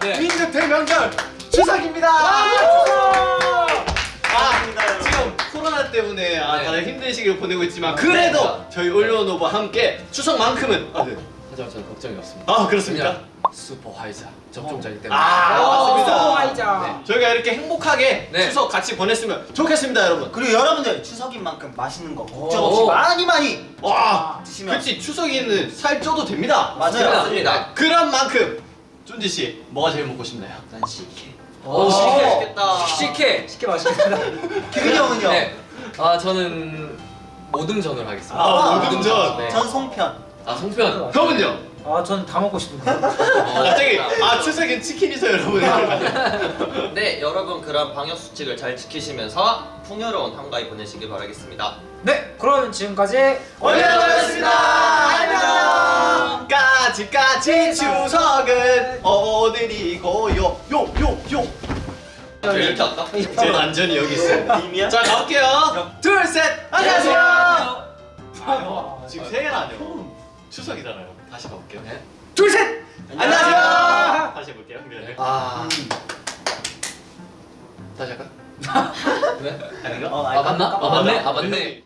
네. 윈드 대명절 추석입니다. 아, 아, 지금 코로나 때문에 아, 네. 다들 힘든 시기를 보내고 있지만 그래도 네. 저희 올리오노브와 함께 추석만큼은 아, 네. 하지만 저는 걱정이 없습니다. 아 그렇습니까? 슈퍼 화이자 접종자이기 때문에. 아, 맞습니다. 수고하자. 네. 저희가 이렇게 행복하게 네. 추석 같이 보냈으면 좋겠습니다, 여러분. 그리고 여러분들 추석인 만큼 맛있는 거 걱정 오. 없이 많이 많이 와, 드시면 그렇지 추석에는 살 쪄도 됩니다. 맞아요. 맞습니다. 그런 만큼 쫀지 씨 뭐가 제일 먹고 싶나요? 난 식혜. 오, 식혜 맛있겠다. 식혜. 쉽게 맛있겠다. 규빈이 형은요? 네. 아 저는 모듬전을 하겠습니다. 아, 모듬전. 네. 전 송편. 아 송편. 형은요? 아, 저는 다 먹고 싶은데. 갑자기 아 추석엔 치킨이죠, 여러분. 네, 여러분 그럼 방역 수칙을 잘 지키시면서 풍요로운 한가위 보내시길 바라겠습니다. 네, 그럼 지금까지 올려드렸습니다. 안녕. 까지까지 추석은 오늘이고요. 요, 요, 요. 이렇게 할까? 제 완전히 여기 있어요. 님이야? 자 가볼게요. 둘, 셋. 안녕하세요. 아유, 지금 세 개나 안 해요. 추석이잖아요. 다시 가볼게요. 네. 둘, 셋. 안녕하세요. 다시 해볼게요. 네. 아. 음. 다시 할까? 네? 아닌가? 어, 아 맞나? 아 맞네. 아 네. 맞네.